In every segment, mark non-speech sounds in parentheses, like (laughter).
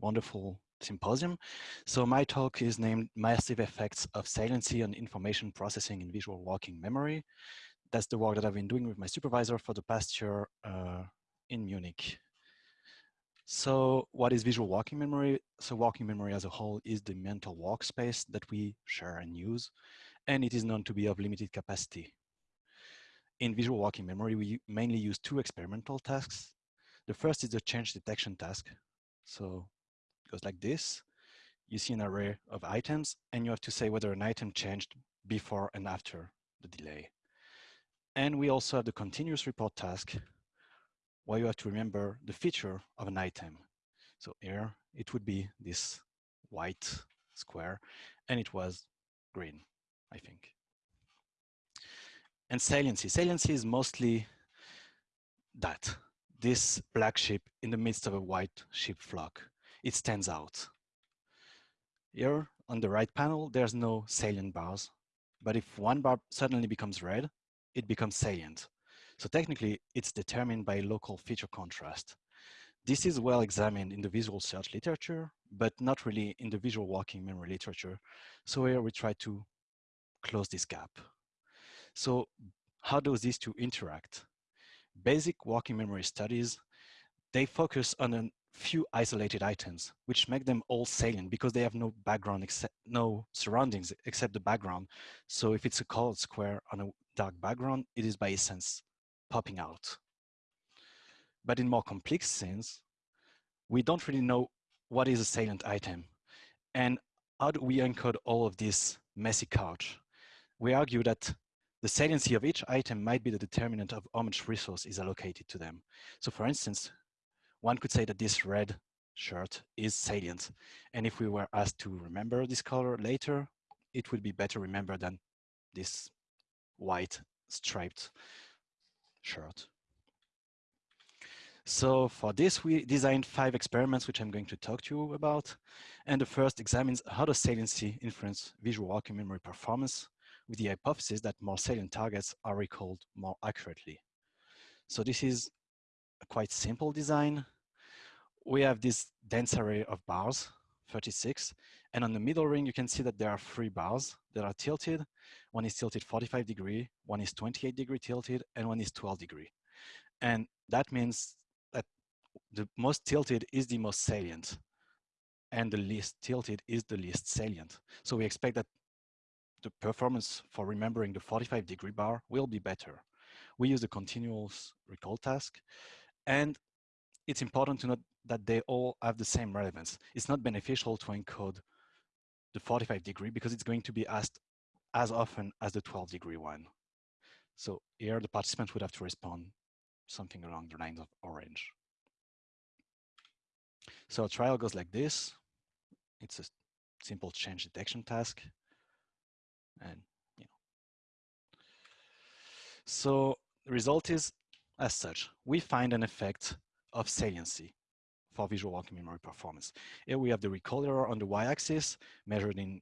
wonderful symposium. So my talk is named Massive Effects of Saliency on Information Processing in Visual Working Memory. That's the work that I've been doing with my supervisor for the past year uh, in Munich. So what is visual working memory? So working memory as a whole is the mental workspace that we share and use, and it is known to be of limited capacity. In visual working memory, we mainly use two experimental tasks. The first is the change detection task. So goes like this. You see an array of items, and you have to say whether an item changed before and after the delay. And we also have the continuous report task, where you have to remember the feature of an item. So here it would be this white square and it was green, I think. And saliency. Saliency is mostly that, this black sheep in the midst of a white sheep flock. It stands out. Here on the right panel, there's no salient bars, but if one bar suddenly becomes red, it becomes salient. So technically, it's determined by local feature contrast. This is well examined in the visual search literature, but not really in the visual working memory literature. So here we try to close this gap. So how does these two interact? Basic working memory studies, they focus on a few isolated items, which make them all salient because they have no background, except, no surroundings except the background. So if it's a colored square on a dark background, it is by essence popping out. But in more complex sense, we don't really know what is a salient item and how do we encode all of this messy couch. We argue that the saliency of each item might be the determinant of how much resource is allocated to them. So for instance, one could say that this red shirt is salient. And if we were asked to remember this color later, it would be better remembered than this white striped shirt. So for this, we designed five experiments, which I'm going to talk to you about. And the first examines how does saliency influence visual working memory performance with the hypothesis that more salient targets are recalled more accurately. So this is quite simple design. We have this dense array of bars, 36, and on the middle ring, you can see that there are three bars that are tilted. One is tilted 45 degree, one is 28 degree tilted, and one is 12 degree. And that means that the most tilted is the most salient and the least tilted is the least salient. So we expect that the performance for remembering the 45 degree bar will be better. We use the continuous recall task and it's important to note that they all have the same relevance. It's not beneficial to encode the 45 degree because it's going to be asked as often as the 12 degree one. So here the participant would have to respond something along the lines of orange. So a trial goes like this. It's a simple change detection task. And, you know. So the result is as such, we find an effect of saliency for visual working memory performance. Here we have the recall error on the y-axis measured in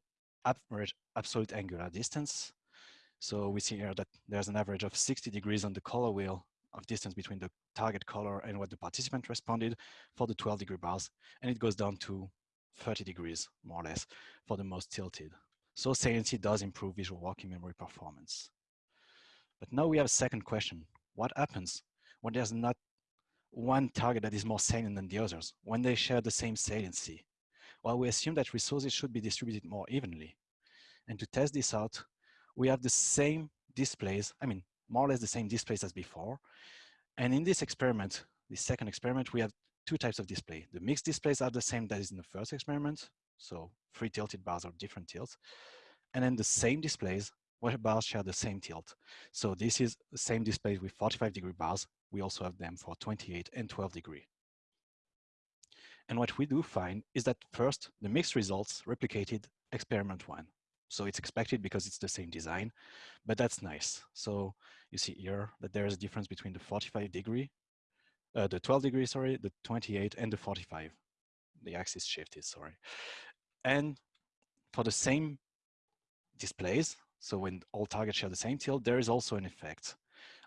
absolute angular distance. So we see here that there's an average of 60 degrees on the color wheel of distance between the target color and what the participant responded for the 12 degree bars. And it goes down to 30 degrees, more or less, for the most tilted. So saliency does improve visual working memory performance. But now we have a second question. What happens when there's not one target that is more salient than the others when they share the same saliency? Well, we assume that resources should be distributed more evenly. And to test this out, we have the same displays, I mean, more or less the same displays as before. And in this experiment, the second experiment, we have two types of display. The mixed displays are the same that is in the first experiment. So three tilted bars are different tilts. And then the same displays where bars share the same tilt. So this is the same display with 45 degree bars. We also have them for 28 and 12 degree. And what we do find is that first, the mixed results replicated experiment one. So it's expected because it's the same design, but that's nice. So you see here that there is a difference between the 45 degree, uh, the 12 degree, sorry, the 28 and the 45. The axis shifted, sorry. And for the same displays, so when all targets share the same tilt, there is also an effect,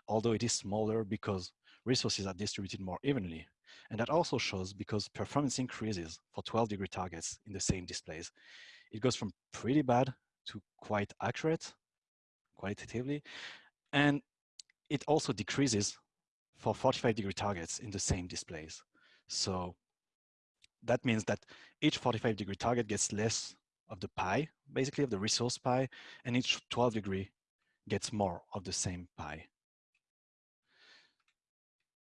although it is smaller because resources are distributed more evenly. And that also shows because performance increases for 12 degree targets in the same displays. It goes from pretty bad to quite accurate qualitatively. And it also decreases for 45 degree targets in the same displays. So that means that each 45 degree target gets less of the pie, basically of the resource pie, and each 12 degree gets more of the same pie.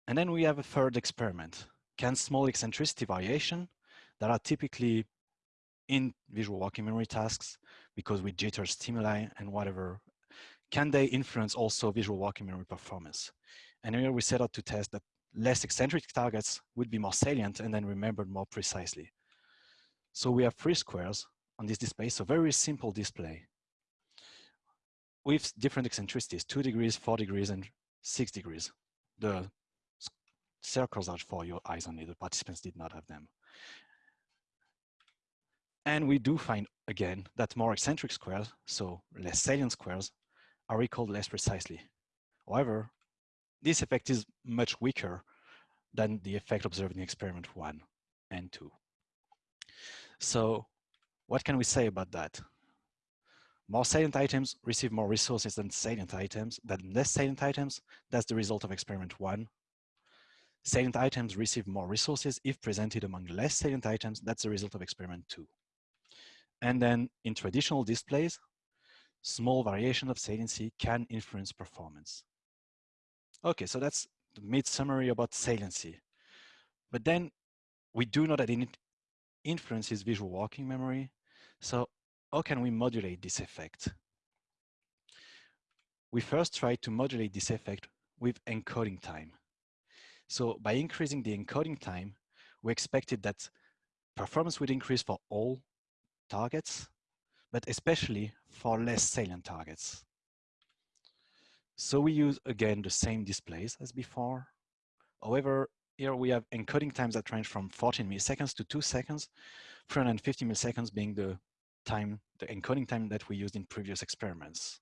And then we have a third experiment. Can small eccentricity variation that are typically in visual working memory tasks because we jitter stimuli and whatever, can they influence also visual working memory performance? And here we set out to test that less eccentric targets would be more salient and then remembered more precisely. So we have three squares on this display, so very simple display with different eccentricities, two degrees, four degrees, and six degrees. The circles are for your eyes only, the participants did not have them. And we do find, again, that more eccentric squares, so less salient squares, are recalled less precisely. However, this effect is much weaker than the effect observed in experiment one and two. So what can we say about that? More salient items receive more resources than salient items, than less salient items. That's the result of experiment one. Salient items receive more resources if presented among less salient items. That's the result of experiment two. And then in traditional displays, small variation of saliency can influence performance. Okay, so that's the mid summary about saliency. But then we do know that it influences visual working memory. So how can we modulate this effect? We first tried to modulate this effect with encoding time. So by increasing the encoding time, we expected that performance would increase for all targets, but especially for less salient targets. So we use, again, the same displays as before. However, here we have encoding times that range from 14 milliseconds to two seconds, 350 milliseconds being the time, the encoding time that we used in previous experiments.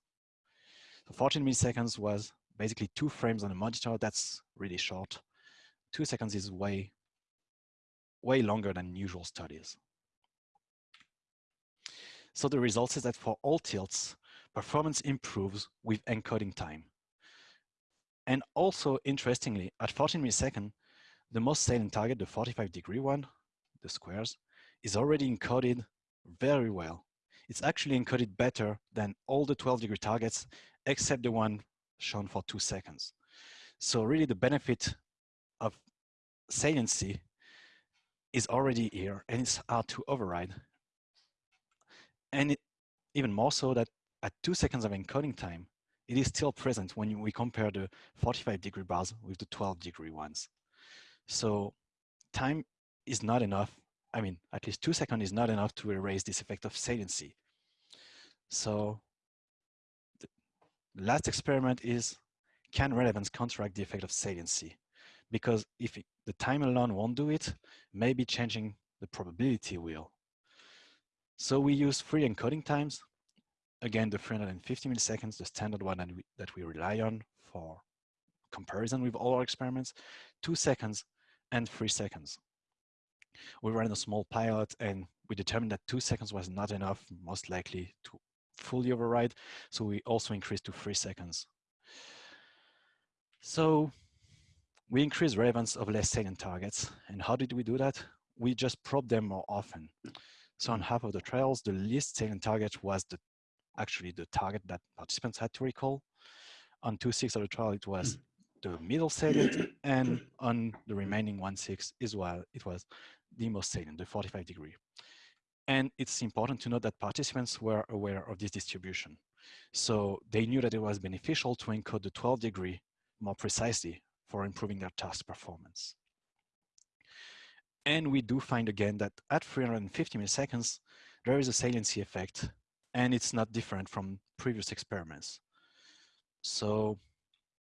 So 14 milliseconds was basically two frames on a monitor. That's really short. Two seconds is way, way longer than usual studies. So the result is that for all tilts, performance improves with encoding time. And also, interestingly, at 14 milliseconds, the most salient target, the 45 degree one, the squares, is already encoded very well. It's actually encoded better than all the 12 degree targets, except the one shown for two seconds. So really the benefit of saliency is already here and it's hard to override. And it, even more so that at two seconds of encoding time, it is still present when we compare the 45 degree bars with the 12 degree ones. So time is not enough I mean, at least two seconds is not enough to erase this effect of saliency. So the last experiment is, can relevance counteract the effect of saliency? Because if it, the time alone won't do it, maybe changing the probability will. So we use three encoding times. Again, the 350 milliseconds, the standard one that we, that we rely on for comparison with all our experiments, two seconds and three seconds. We ran a small pilot and we determined that two seconds was not enough, most likely to fully override. So we also increased to three seconds. So we increased relevance of less salient targets. And how did we do that? We just probed them more often. So on half of the trials, the least salient target was the actually the target that participants had to recall. On two six of the trial, it was hmm. The middle salient, (clears throat) and on the remaining one six as well, it was the most salient, the 45 degree. And it's important to note that participants were aware of this distribution. So they knew that it was beneficial to encode the 12 degree more precisely for improving their task performance. And we do find again that at 350 milliseconds, there is a saliency effect and it's not different from previous experiments. So,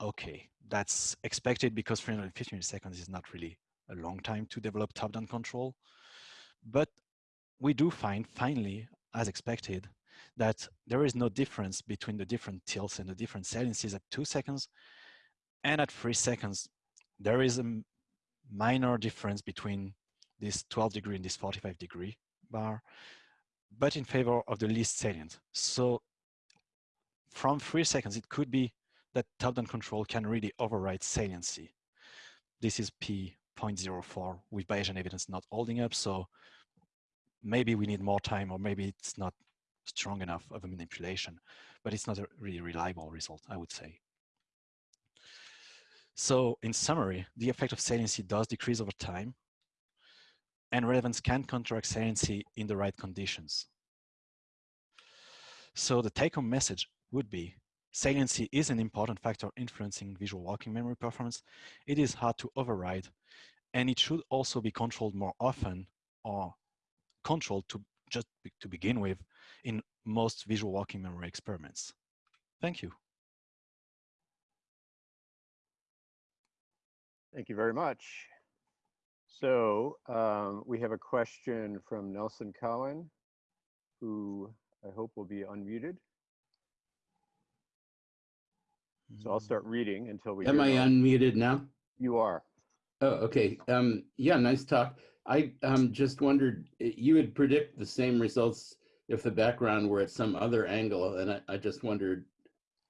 okay, that's expected because 350 milliseconds is not really a long time to develop top-down control. But we do find, finally, as expected, that there is no difference between the different tilts and the different saliencies at two seconds. And at three seconds, there is a minor difference between this 12 degree and this 45 degree bar, but in favor of the least salient. So from three seconds, it could be that top-down control can really override saliency. This is P.04 with Bayesian evidence not holding up. So maybe we need more time or maybe it's not strong enough of a manipulation, but it's not a really reliable result, I would say. So in summary, the effect of saliency does decrease over time and relevance can counteract saliency in the right conditions. So the take-home message would be saliency is an important factor influencing visual working memory performance. It is hard to override and it should also be controlled more often or controlled to just to begin with in most visual working memory experiments. Thank you. Thank you very much. So um, we have a question from Nelson Cowan, who I hope will be unmuted. So I'll start reading until we. Am I unmuted now? You are. Oh, okay. Um, yeah, nice talk. I um, just wondered, you would predict the same results if the background were at some other angle. And I, I just wondered,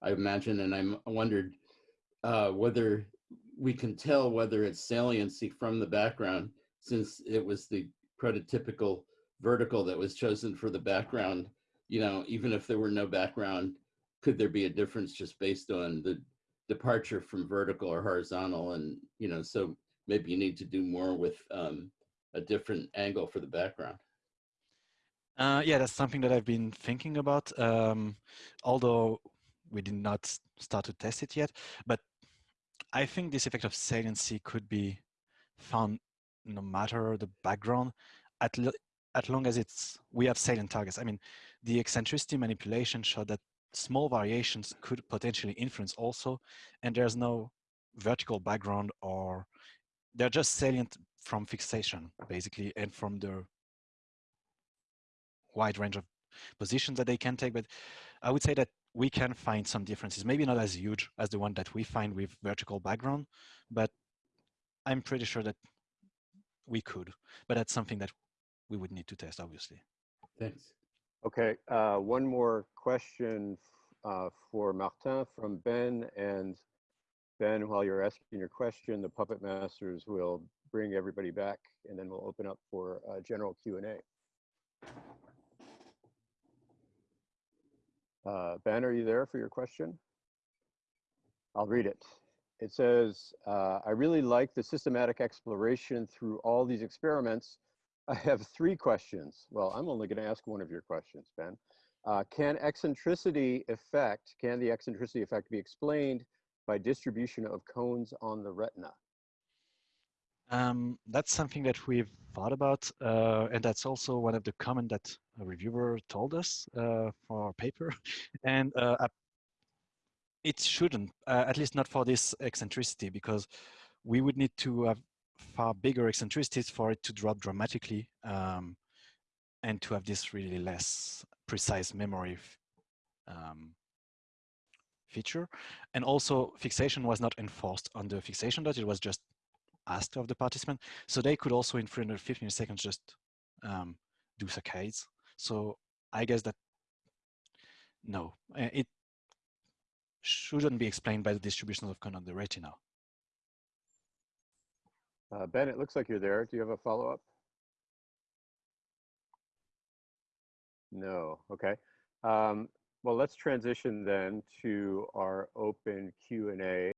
I imagine, and I wondered uh, whether we can tell whether it's saliency from the background since it was the prototypical vertical that was chosen for the background, you know, even if there were no background, could there be a difference just based on the departure from vertical or horizontal? And, you know, so maybe you need to do more with um, a different angle for the background. Uh, yeah, that's something that I've been thinking about, um, although we did not start to test it yet. But I think this effect of saliency could be found no matter the background, at, at long as it's we have salient targets. I mean, the eccentricity manipulation showed that small variations could potentially influence also, and there's no vertical background or they're just salient from fixation basically and from the wide range of positions that they can take. But I would say that we can find some differences, maybe not as huge as the one that we find with vertical background, but I'm pretty sure that we could, but that's something that we would need to test, obviously. Thanks. Okay, uh, one more question uh, for Martin from Ben. And Ben, while you're asking your question, the Puppet Masters will bring everybody back and then we'll open up for uh, general Q&A. Uh, ben, are you there for your question? I'll read it. It says, uh, I really like the systematic exploration through all these experiments. I have three questions. Well, I'm only going to ask one of your questions, Ben. Uh, can eccentricity effect, can the eccentricity effect be explained by distribution of cones on the retina? Um, that's something that we've thought about, uh, and that's also one of the comments that a reviewer told us uh, for our paper. (laughs) And uh, it shouldn't, uh, at least not for this eccentricity, because we would need to have far bigger eccentricities for it to drop dramatically um, and to have this really less precise memory um, feature. And also fixation was not enforced on the fixation dot, it was just asked of the participant. So they could also in 315 seconds just um, do saccades. So I guess that no, uh, it shouldn't be explained by the distribution of cone on the retina. Uh, ben, it looks like you're there. Do you have a follow-up? No, okay. Um, well, let's transition then to our open Q&A.